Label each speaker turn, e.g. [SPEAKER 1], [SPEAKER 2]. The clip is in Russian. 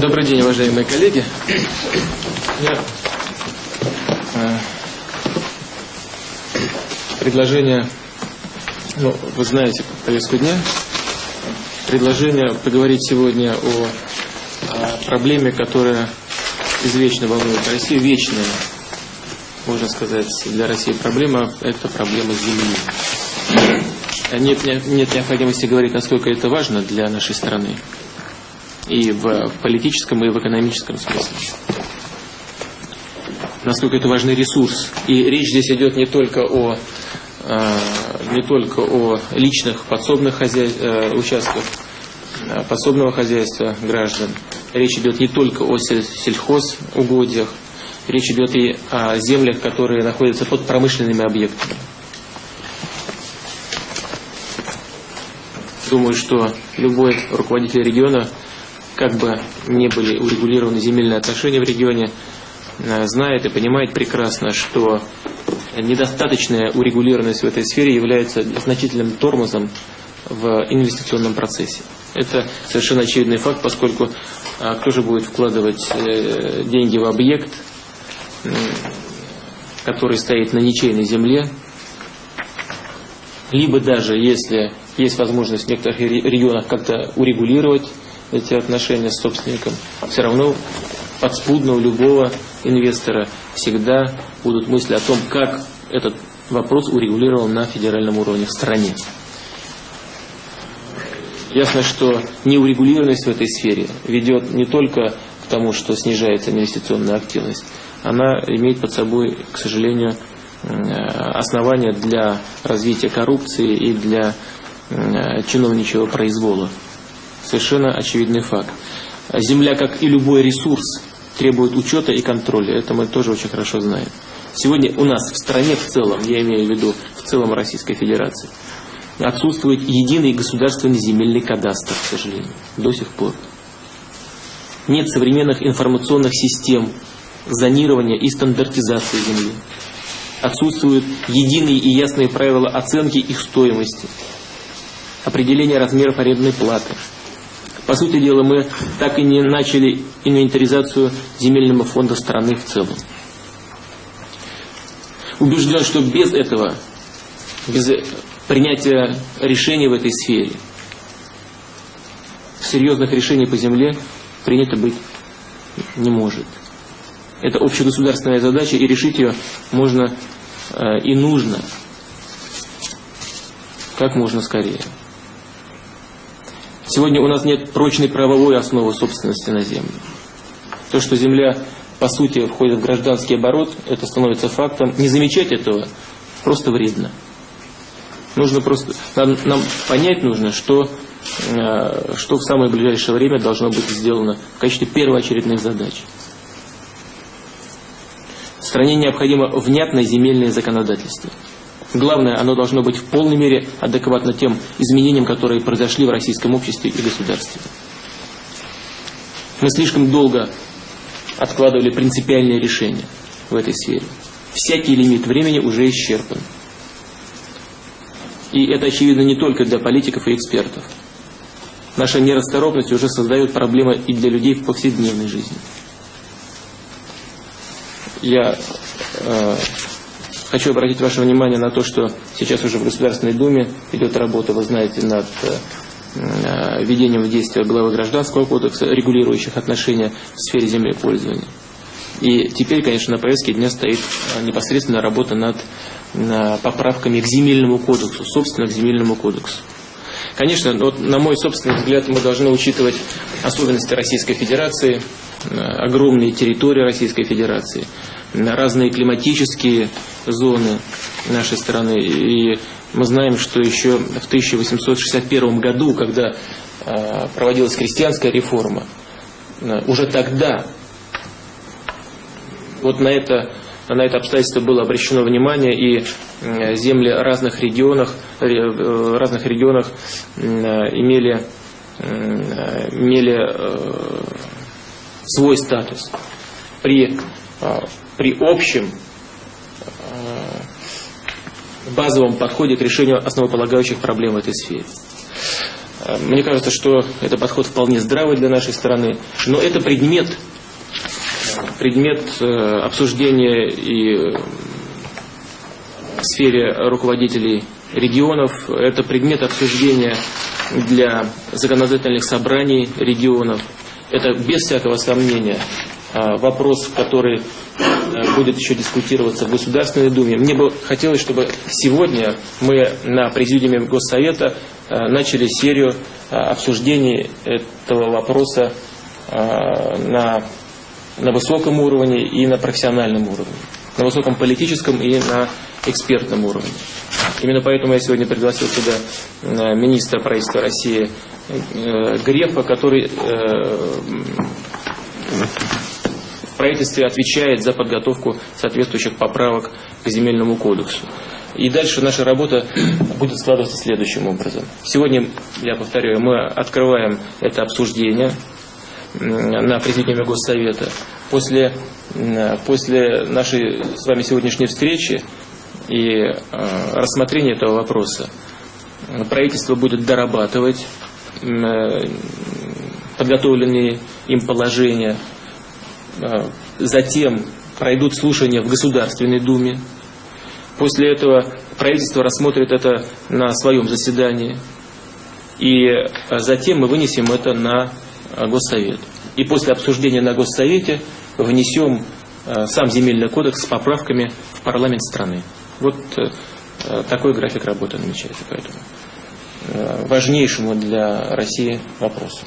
[SPEAKER 1] Добрый день, уважаемые коллеги. Я, э, предложение, ну, вы знаете повестку дня, предложение поговорить сегодня о, о проблеме, которая извечно волнует Россию, вечная, можно сказать, для России проблема, это проблема земли. Нет, нет необходимости говорить, насколько это важно для нашей страны и в политическом, и в экономическом смысле. Насколько это важный ресурс. И речь здесь идет не только о, э, не только о личных подсобных хозяй... э, участках э, подсобного хозяйства граждан. Речь идет не только о сельхозугодиях, речь идет и о землях, которые находятся под промышленными объектами. Думаю, что любой руководитель региона как бы не были урегулированы земельные отношения в регионе, э, знает и понимает прекрасно, что недостаточная урегулированность в этой сфере является значительным тормозом в инвестиционном процессе. Это совершенно очевидный факт, поскольку а, кто же будет вкладывать э, деньги в объект, который стоит на ничейной земле, либо даже если есть возможность в некоторых регионах как-то урегулировать эти отношения с собственником, все равно подспудно у любого инвестора всегда будут мысли о том, как этот вопрос урегулирован на федеральном уровне в стране. Ясно, что неурегулированность в этой сфере ведет не только к тому, что снижается инвестиционная активность, она имеет под собой, к сожалению, основания для развития коррупции и для чиновничьего произвола совершенно очевидный факт. Земля, как и любой ресурс, требует учета и контроля. Это мы тоже очень хорошо знаем. Сегодня у нас в стране в целом, я имею в виду в целом Российской Федерации, отсутствует единый государственный земельный кадастр, к сожалению, до сих пор. Нет современных информационных систем зонирования и стандартизации земли. Отсутствуют единые и ясные правила оценки их стоимости, определения размеров арендной платы, по сути дела, мы так и не начали инвентаризацию земельного фонда страны в целом. Убежден, что без этого, без принятия решений в этой сфере, серьезных решений по земле принято быть не может. Это общегосударственная задача, и решить ее можно э, и нужно как можно скорее. Сегодня у нас нет прочной правовой основы собственности на землю. То, что земля, по сути, входит в гражданский оборот, это становится фактом. Не замечать этого просто вредно. Нужно просто, нам, нам понять нужно, что, э, что в самое ближайшее время должно быть сделано в качестве первоочередных задач. В стране необходимо внятное земельное законодательство. Главное, оно должно быть в полной мере адекватно тем изменениям, которые произошли в российском обществе и государстве. Мы слишком долго откладывали принципиальные решения в этой сфере. Всякий лимит времени уже исчерпан. И это очевидно не только для политиков и экспертов. Наша нерасторопность уже создает проблемы и для людей в повседневной жизни. Я э, Хочу обратить ваше внимание на то, что сейчас уже в Государственной Думе идет работа, вы знаете, над э, введением в действие главы Гражданского кодекса, регулирующих отношения в сфере землепользования. И теперь, конечно, на повестке дня стоит э, непосредственно работа над поправками к земельному кодексу, собственно, к земельному кодексу. Конечно, вот, на мой собственный взгляд, мы должны учитывать особенности Российской Федерации, э, огромные территории Российской Федерации, разные климатические зоны нашей страны. И мы знаем, что еще в 1861 году, когда а, проводилась крестьянская реформа, а, уже тогда вот на это, на это обстоятельство было обращено внимание, и земли разных регионах, в разных регионах имели, имели э, свой статус. При а, при общем э, базовом подходе к решению основополагающих проблем в этой сфере. Мне кажется, что это подход вполне здравый для нашей страны, но это предмет, предмет обсуждения и в сфере руководителей регионов, это предмет обсуждения для законодательных собраний регионов. Это без всякого сомнения а, вопрос, который будет еще дискутироваться в Государственной Думе. Мне бы хотелось, чтобы сегодня мы на Президиуме Госсовета начали серию обсуждений этого вопроса на, на высоком уровне и на профессиональном уровне. На высоком политическом и на экспертном уровне. Именно поэтому я сегодня пригласил сюда э, министра правительства России э, Грефа, который э, в правительстве отвечает за подготовку соответствующих поправок к земельному кодексу. И дальше наша работа будет складываться следующим образом. Сегодня, я повторяю, мы открываем это обсуждение на президиуме Госсовета. После, после нашей с вами сегодняшней встречи и э, рассмотрения этого вопроса правительство будет дорабатывать э, подготовленные им положения. Э, затем пройдут слушания в Государственной Думе. После этого правительство рассмотрит это на своем заседании. И затем мы вынесем это на Госсовет. И после обсуждения на Госсовете внесем сам земельный кодекс с поправками в парламент страны. Вот э, такой график работы намечается, поэтому э, важнейшему для России вопросу.